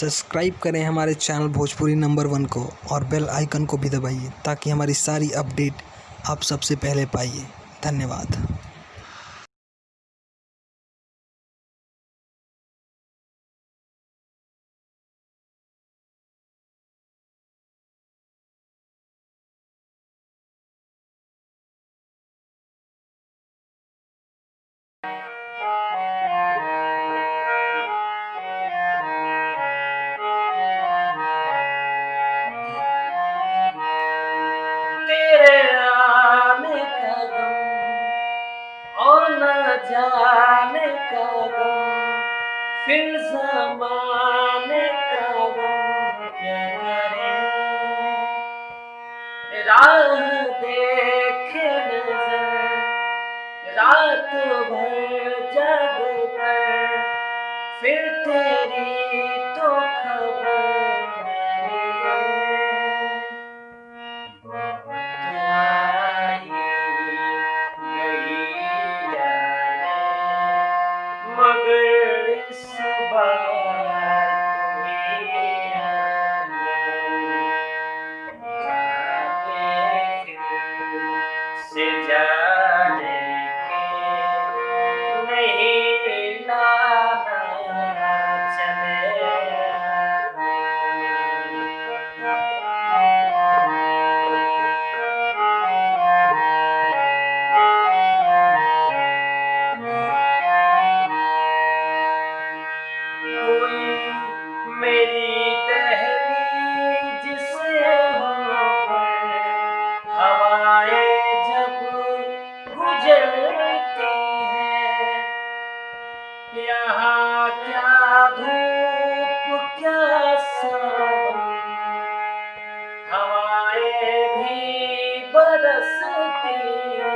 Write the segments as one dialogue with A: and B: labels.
A: Subscribe करें हमारे channel Bhojpuri number one को और बेल आइकन को भी दबाइए ताकि हमारी सारी अपडेट आप सबसे पहले पाइए। धन्यवाद।
B: जाने का गम फिर जमाने का गम राह देखे नज़र, रात भर जग फिर तेरी तो खबर Maria.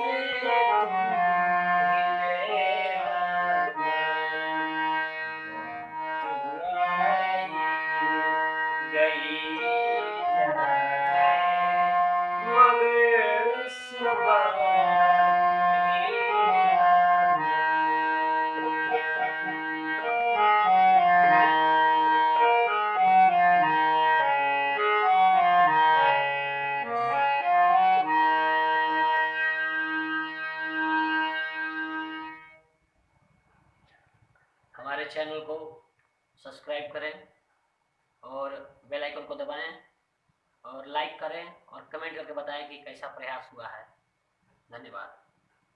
C: हमारे चैनल को सब्सक्राइब करें और बेल आइकन को दबाएँ और लाइक करें और कमेंट करके बताएँ कि कैसा प्रयास हुआ है। धन्यवाद